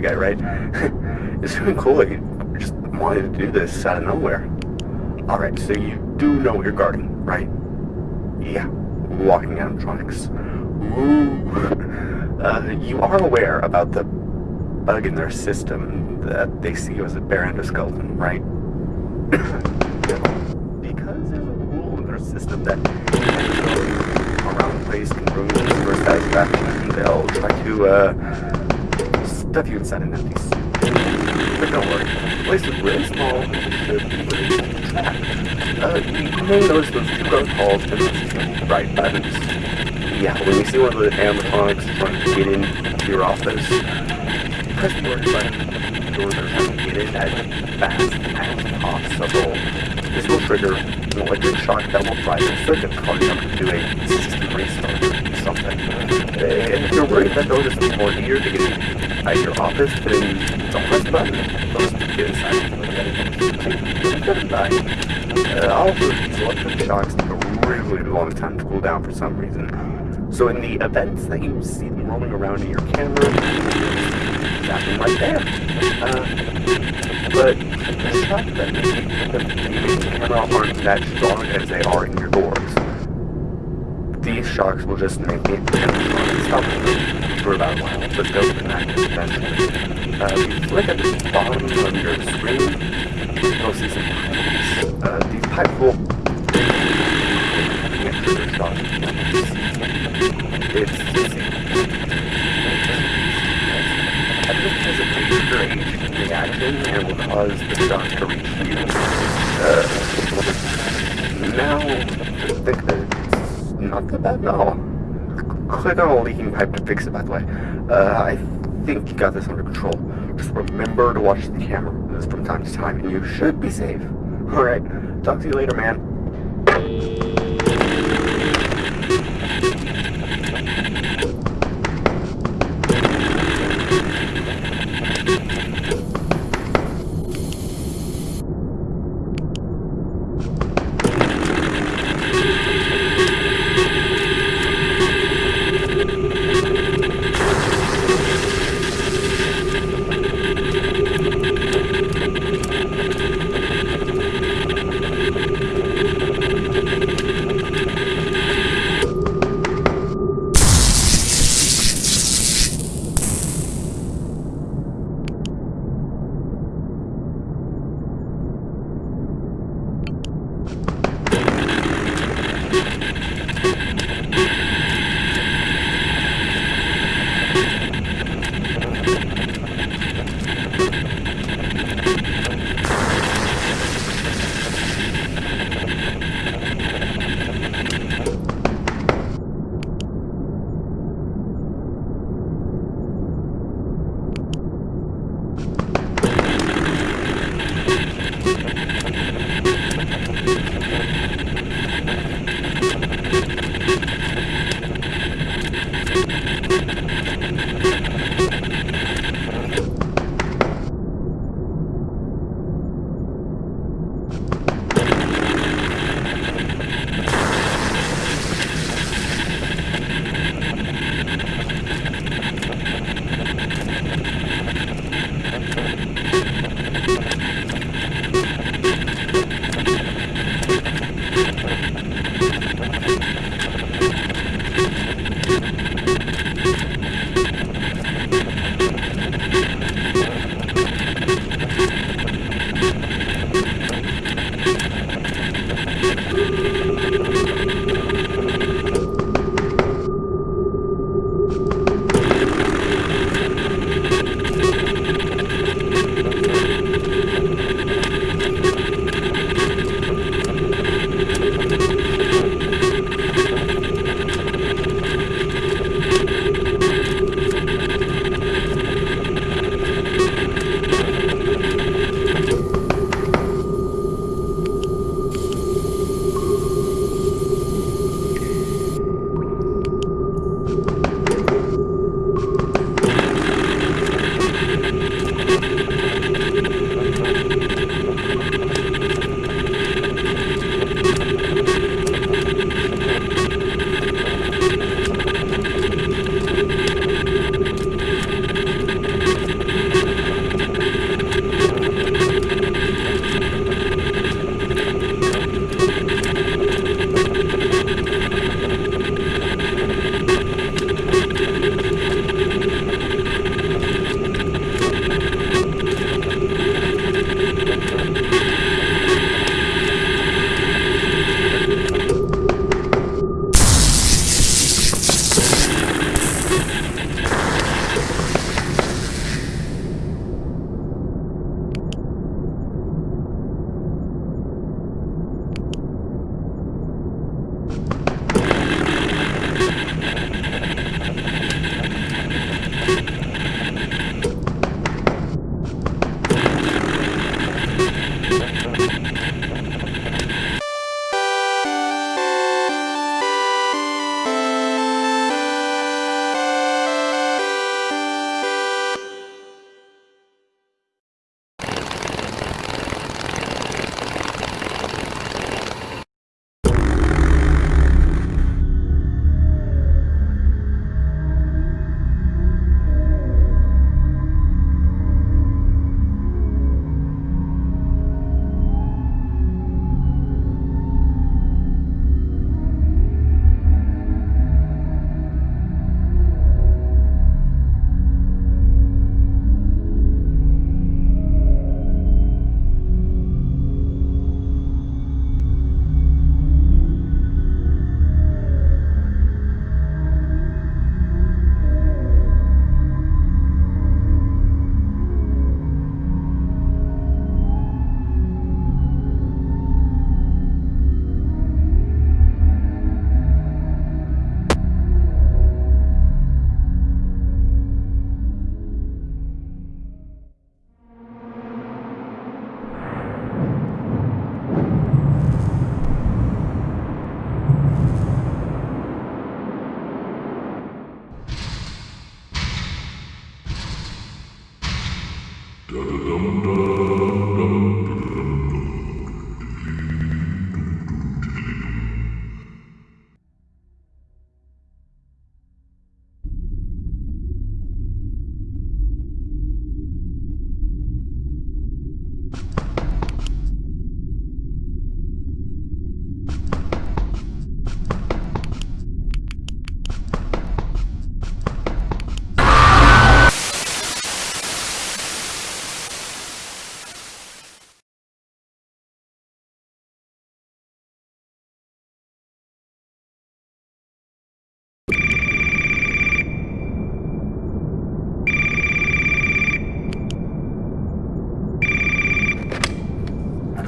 guy, right? it's really cool that you just wanted to do this out of nowhere. Alright, so you do know what you're guarding, right? Yeah, walking animatronics. Ooh. Uh, you are aware about the bug in their system that they see you as a bare endoskeleton, right? because there's a rule in their system that around the place can ruin for satisfaction, they'll try to, uh, stuff you inside an empty. But don't worry, the place is really small and really trapped. Uh, you may notice those two rows halls to the right buttons. Yeah, when you see one of the animatronics trying to get into your office, press the orange button. Doors are trying to get in as fast as possible. This will trigger an electric shock that will fry the circuit, them to do a system restart something. And if you're worried that they'll more eager to get inside your office, then don't press the button. They'll just get inside. Uh, also, these electric shocks take a really long time to cool down for some reason. So in the events that you see them rolling around in your camera, right there. Uh, but the shock that the camera aren't that strong as they are in your doors. Shocks will just make it stop for about a while, but they'll connect eventually. Uh, if you look at the bottom of your screen, you'll see some pipes. Uh, these pipes will. It's strange reaction and will cause the shock to reach you. Uh, now, I not that bad all. Click on a leaking pipe to fix it, by the way. Uh, I think you got this under control. Just remember to watch the camera from time to time, and you should be safe. Alright, talk to you later, man.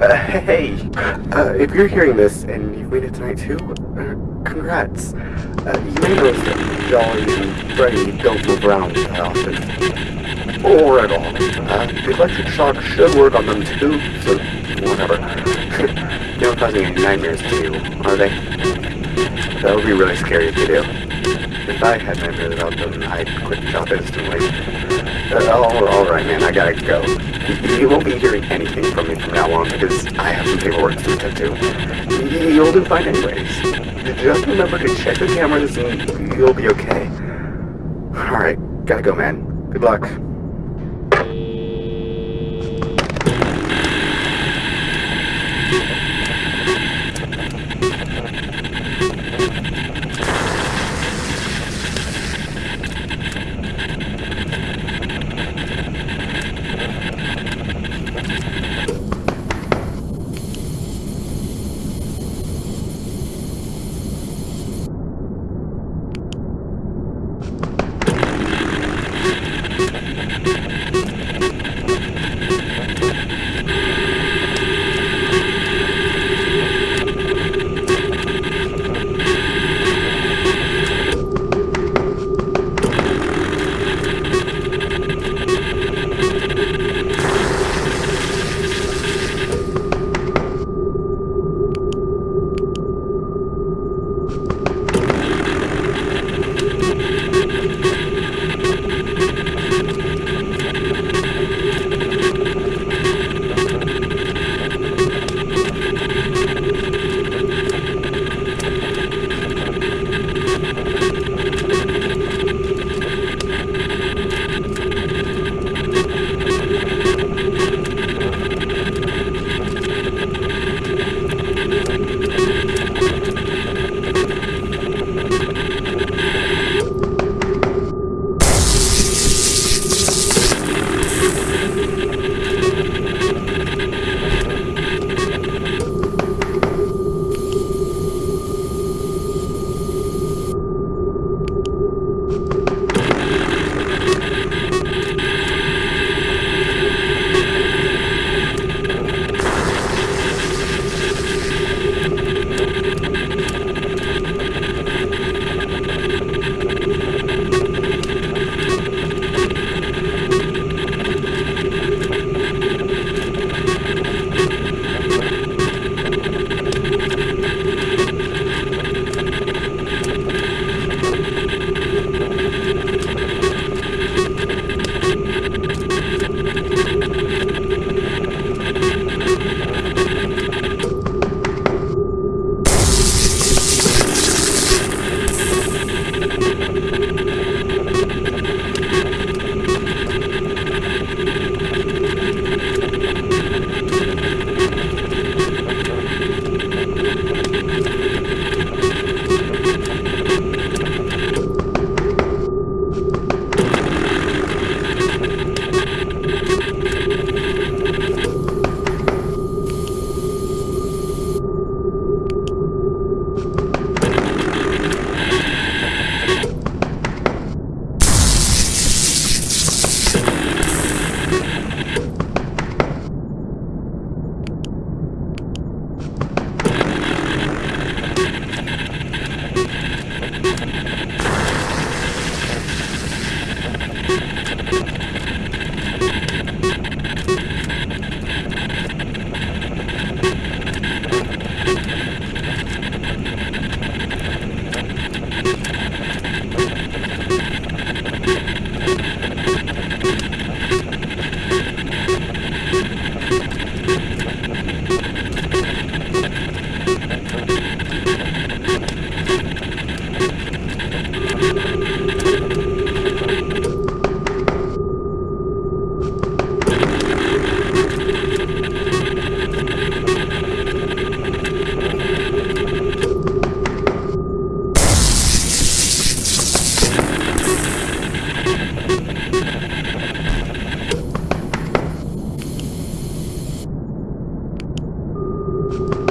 Uh, hey, uh, if you're hearing this and you've made it tonight too, uh, congrats. Uh, you may notice that Jolly and Freddy don't move around often. Or at all. Uh, the electric shock should work on them too, so whatever. they don't cause any nightmares to you, are they? That would be really scary if you do. I had nightmares about them, I'd quit the job instantly. All, all right, man, I gotta go. You, won't be hearing anything from me from now on because I have some paperwork to attend to. You- You'll do fine anyways. Just remember to check the cameras and you'll be okay. All right, gotta go, man. Good luck. you